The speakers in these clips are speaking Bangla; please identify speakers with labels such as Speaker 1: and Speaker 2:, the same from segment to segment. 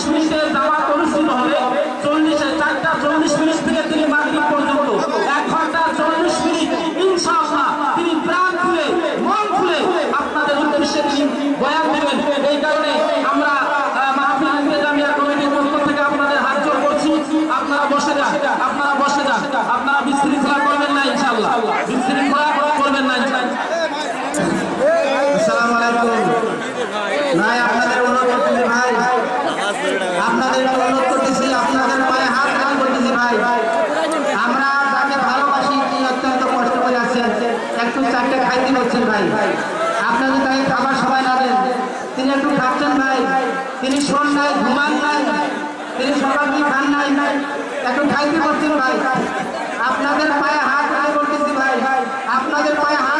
Speaker 1: Hoş একটু খাইতে করছেন ভাই। আপনাদের তাকে খাবার সবাই না দেন তিনি একটু খাচ্ছেন ভাই। তিনি শোন নাই, ঘুমান নাই। তিনি সকাল কি খান নাই। একটু খাইতে করছেন ভাই। আপনাদের পায়ে হাত করতেছি ভাই। আপনাদের পায়ে হাত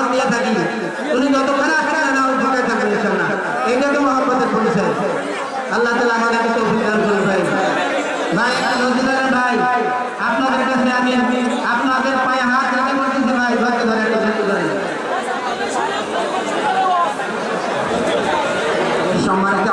Speaker 1: মহব্বত দিয়ে থাকি উনি যতক্ষণ আসেন না ওই ভোগে থাকবেন না এইটা তো মহব্বতের পরিচয়। আল্লাহ তালা আমাদেরকে তো অভিযান করে ভাই। ভাই, নজরুলের ভাই, আপনাদের কাছে আমি আপনাদের পায়ে হাত রেখে বলতেছি ভাই ধরে ধরে সম্মানিত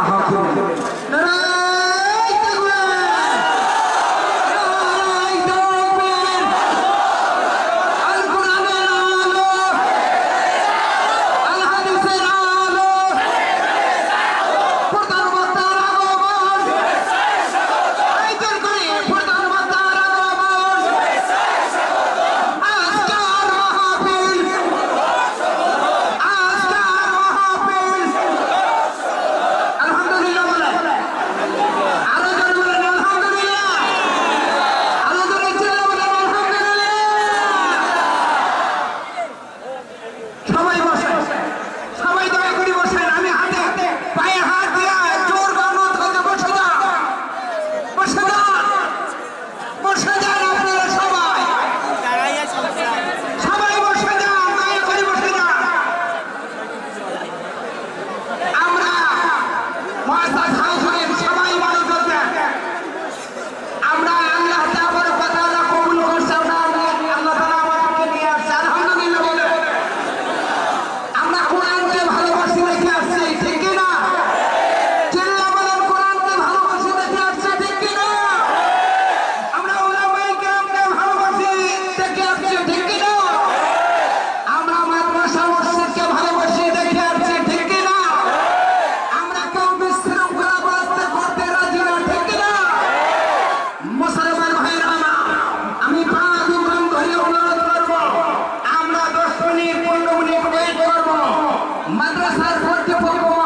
Speaker 1: Mandrasar fuerte Pokémon.